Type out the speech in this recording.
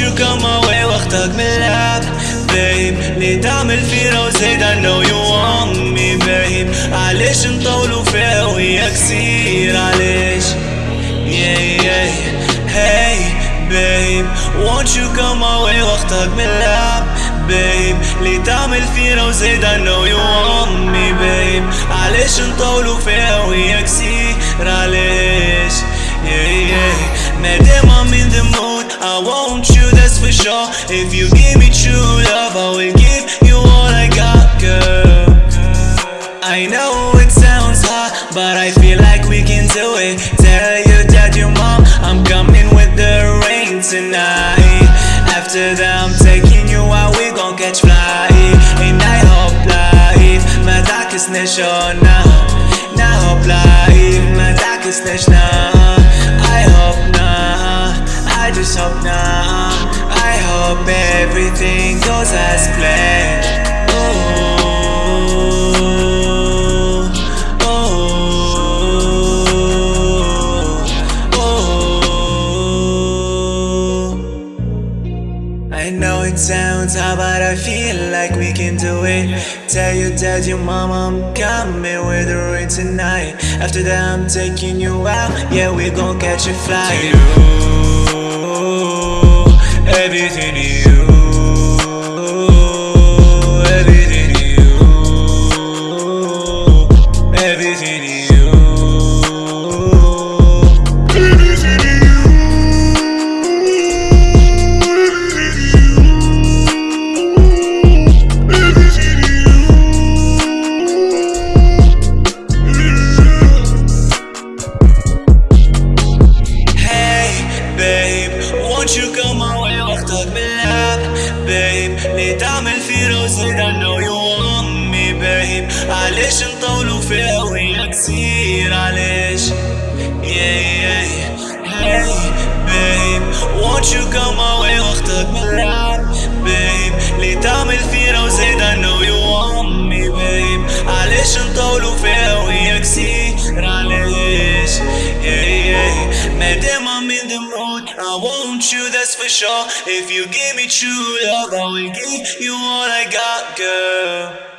You come my way وقتك ملعب babe ليه تعمل فينا وزيد I know you want me babe علش نطولوا فيها ويا كتير علش yeah yeah hey babe won't you come my way وقتك ملعب babe ليه تعمل فينا وزيد I know you want me babe علاش نطولوا فيها وهي كثير علاش yeah yeah مادام I'm in the mood I want you that's for sure If you give me true love I will give you all I got girl I know it sounds hard But I feel like we can do it Tell your dad, your mom I'm coming with the rain tonight After that nešona Na hopla na tak I hope na, I just hope na I hope everything goes as planned. It sounds hard, but I feel like we can do it. Tell your dad, your mom, I'm coming with the rain tonight. After that, I'm taking you out. Yeah, we gon' catch a flight. اللي تعمل في راسي ده انه يومي باين علاش نطولوا فيها وهي كتير علاش يا يا هاي بيب وونت يو كم واي وقتك ملعب اللي تعمل that's for sure. If you give me true love I will give you all I got girl